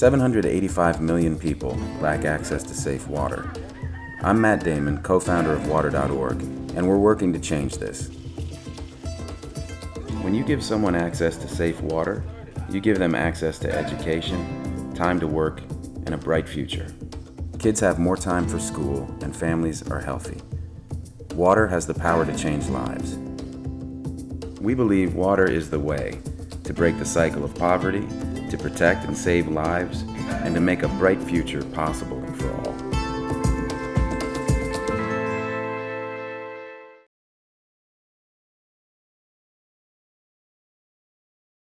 785 million people lack access to safe water. I'm Matt Damon, co-founder of Water.org, and we're working to change this. When you give someone access to safe water, you give them access to education, time to work, and a bright future. Kids have more time for school, and families are healthy. Water has the power to change lives. We believe water is the way to break the cycle of poverty, to protect and save lives, and to make a bright future possible for all.